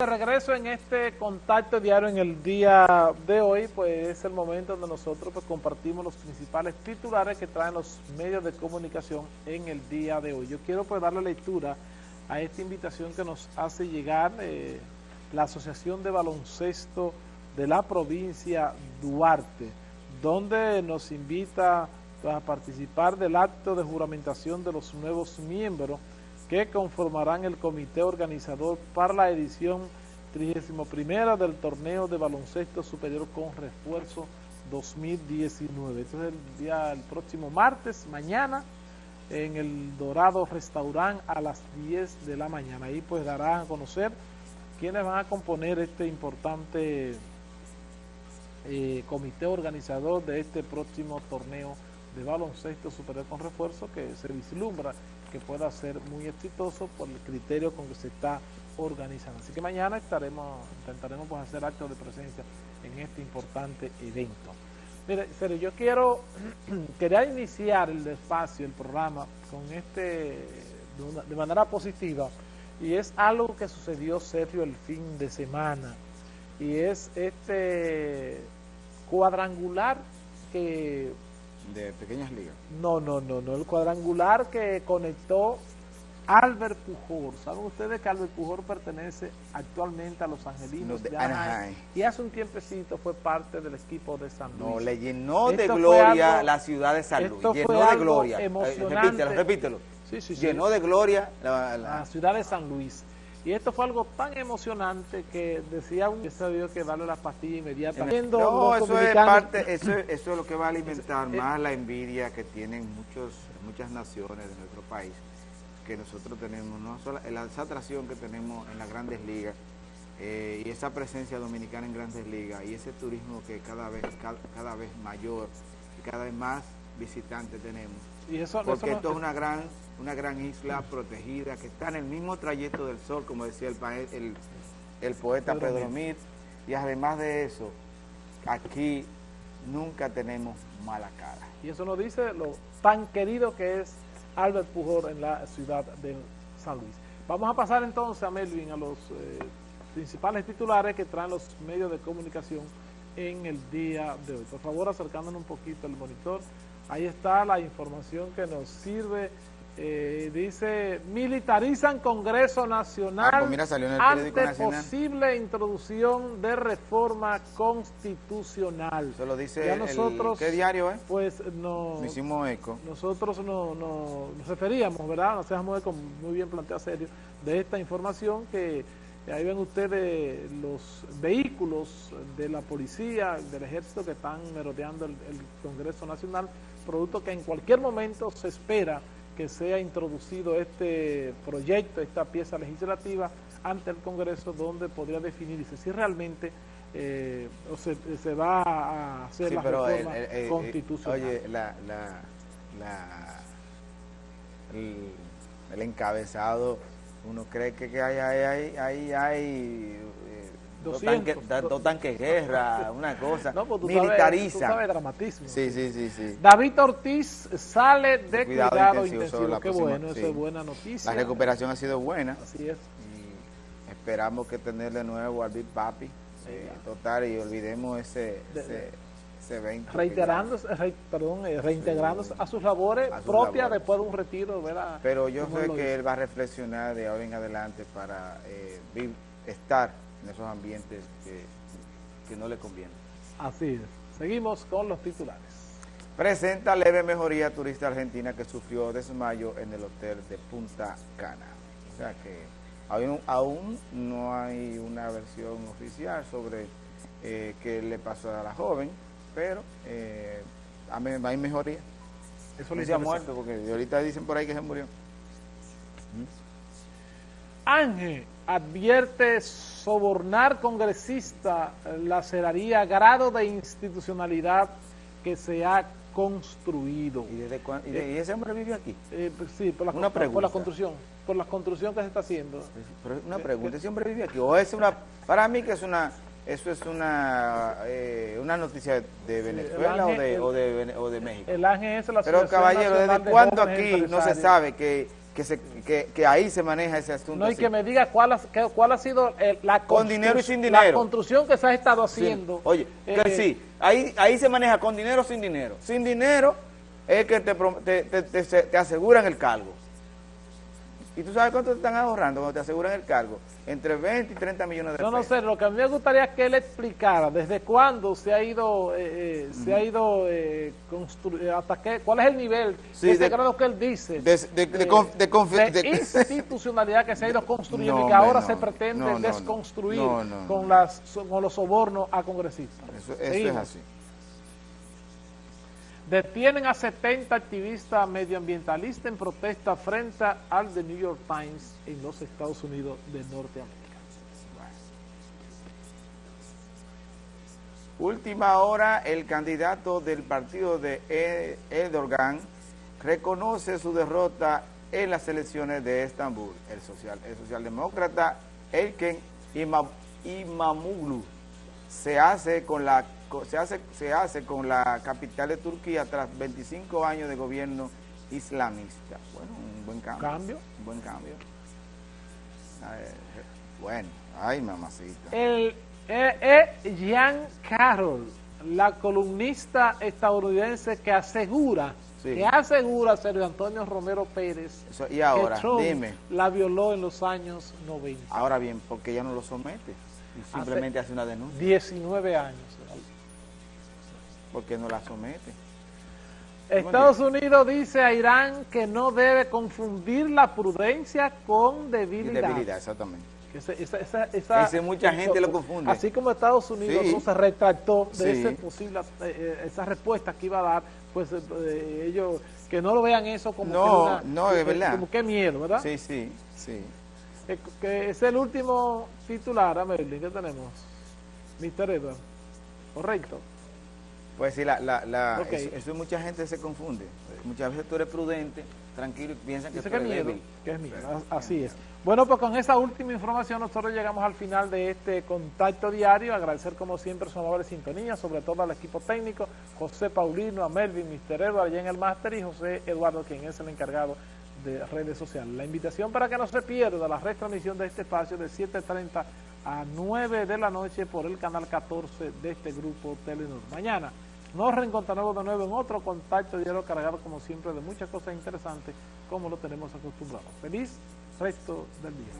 De regreso en este contacto diario en el día de hoy, pues es el momento donde nosotros pues, compartimos los principales titulares que traen los medios de comunicación en el día de hoy. Yo quiero pues darle lectura a esta invitación que nos hace llegar eh, la Asociación de Baloncesto de la provincia Duarte, donde nos invita pues, a participar del acto de juramentación de los nuevos miembros que conformarán el comité organizador para la edición 31 del torneo de baloncesto superior con refuerzo 2019. Esto es el día, el próximo martes, mañana, en el Dorado Restaurant a las 10 de la mañana. Ahí pues darán a conocer quiénes van a componer este importante eh, comité organizador de este próximo torneo de baloncesto superior con refuerzo que se vislumbra que pueda ser muy exitoso por el criterio con que se está organizando. Así que mañana estaremos, intentaremos pues, hacer actos de presencia en este importante evento. Mire, pero yo quiero, quería iniciar el espacio, el programa, con este, de, manera positiva, y es algo que sucedió, Sergio, el fin de semana, y es este cuadrangular que de pequeñas ligas. No, no, no, no, el cuadrangular que conectó Albert Pujol. ¿Saben ustedes que Albert Pujol pertenece actualmente a los Angelinos de, Anaheim? Y hace un tiempecito fue parte del equipo de San Luis. No, le llenó de gloria la ciudad de San Luis. Llenó de gloria. Emocionante. repítelo, repítelo. Sí, sí, llenó de gloria la ciudad de San Luis. Y esto fue algo tan emocionante que decía un sabio que darle la pastilla inmediatamente. No, eso es parte, eso, eso es lo que va a alimentar eh, más la envidia que tienen muchos, muchas naciones de nuestro país, que nosotros tenemos, no solo esa atracción que tenemos en las grandes ligas, eh, y esa presencia dominicana en grandes ligas, y ese turismo que cada vez, cada, vez mayor y cada vez más visitantes tenemos. Y eso, Porque esto es una gran una gran isla protegida que está en el mismo trayecto del sol, como decía el, el, poeta Pedro, Mir. Y además de eso, aquí nunca tenemos mala cara. Y eso nos dice lo tan querido que es Albert Pujol en la ciudad de San Luis. Vamos a pasar entonces a Melvin, a los eh, principales titulares que traen los medios de comunicación en el día de hoy. Por favor, acercándonos un poquito al monitor. Ahí está la información que nos sirve eh, dice, militarizan Congreso Nacional ah, pues ante posible introducción de reforma constitucional. Eso lo dice nosotros, ¿qué diario es? Pues no... hicimos eco. Nosotros no, nos referíamos, ¿verdad? Nos hacemos eco muy bien planteado serio de esta información que ahí ven ustedes los vehículos de la policía, del ejército que están merodeando el Congreso Nacional, producto que en cualquier momento se espera que sea introducido este proyecto, esta pieza legislativa ante el Congreso donde podría definirse si realmente eh, se, va a hacer la reforma constitucional. Oye, la, la, la, el, encabezado, uno cree que, que hay, hay, hay, hay Dos tanques de guerra, una cosa, no, pues militariza. Sabes, sabes dramatismo. Sí, sí, sí, sí. David Ortiz sale de cuidado, intensivo. Qué bueno, eso es buena noticia. La recuperación ha sido buena. Así es. Y esperamos que tener de nuevo al Big Papi. Eh, total, y olvidemos ese, ese, evento. Reiterándose, perdón, eh, reintegrándose a sus labores propias después de un retiro, ¿verdad? Pero yo sé que él va a reflexionar de ahora en adelante para eh, estar en esos ambientes que, que no le convienen. Así es. Seguimos con los titulares. Presenta leve mejoría turista argentina que sufrió desmayo en el hotel de Punta Cana. O sea que aún, aún no hay una versión oficial sobre eh, qué le pasó a la joven, pero eh, hay mejoría. Eso le ha muerto, porque ahorita dicen por ahí que se murió. Ángel advierte sobornar congresista laceraría grado de institucionalidad que se ha construido. ¿Y, desde ¿Y, eh, ese hombre vive aquí? Eh, pues sí, por la, una por la construcción, por la construcción que se está haciendo. Pero una pregunta, ¿ese hombre vive aquí? ¿O es una, para mí que es una, eso es una, eh, una noticia de Venezuela o, de, o, de, o, de, México? El ángel es la Pero caballero, ¿desde cuándo aquí no se sabe que que, se, que, que, ahí se maneja ese asunto. No, y que me diga cuál ha, cuál ha sido la, con dinero y sin dinero. la construcción que se ha estado haciendo. Oye, que eh, sí, ahí, ahí se maneja con dinero o sin dinero. Sin dinero es que te, te, te, te aseguran el cargo. ¿Y tú sabes cuánto te están ahorrando cuando te aseguran el cargo? Entre 20 y 30 millones de pesos. No, no sé, lo que a mí me gustaría es que él explicara desde cuándo se ha ido, eh, eh se ha ido eh, hasta qué, cuál es el nivel sí, de, grado que él dice de, de, de, institucionalidad que se ha ido construyendo y que ahora se pretende desconstruir con, las, con los sobornos a congresistas. Eso, eso es así. Detienen a 70 activistas medioambientalistas en protesta frente al The New York Times en los Estados Unidos de Norteamérica. Última hora, el candidato del partido de Erdogan reconoce su derrota en las elecciones de Estambul. El, social, el socialdemócrata Elken Imamoglu se hace con la se hace, se hace con la capital de Turquía tras 25 años de gobierno islamista. Bueno, un buen cambio. ¿Cambio? Un buen cambio. bueno, ay mamacita. El eh, eh, Carroll, la columnista estadounidense que asegura que asegura Sergio Antonio Romero Pérez y ahora, que Trump dime, la violó en los años 90. Ahora bien, porque ella no lo somete, simplemente hace, hace una denuncia. 19 años porque no la somete. Estados Unidos dice a Irán que no debe confundir la prudencia con debilidad. debilidad, exactamente. esa, esa, mucha gente lo confunde. Así como Estados Unidos no se retractó de ese posible, eh, eh, esa respuesta que iba a dar, pues eh, ellos que no lo vean eso como no, que no, es verdad. como que miedo, ¿verdad? Sí, sí, sí. Que es el último titular, a Merlin, ¿qué tenemos? Mister Edward, correcto. Pues sí, la, la, la eso, mucha gente se confunde. Muchas veces tú eres prudente, tranquilo y piensan que, tú eres débil. Que es así es. Bueno, pues con esa última información nosotros llegamos al final de este contacto diario. Agradecer como siempre su amable sintonía, sobre todo al equipo técnico, José Paulino, a Melvin, Mr. Eduardo allá en el máster y José Eduardo, quien es el encargado de redes sociales. La invitación para que no se pierda la retransmisión de este espacio de 7.30 a 9 de la noche por el canal 14 de este grupo Telenor. Mañana nos reencontraremos de nuevo en otro contacto diario cargado como siempre de muchas cosas interesantes como lo tenemos acostumbrado. Feliz resto del día.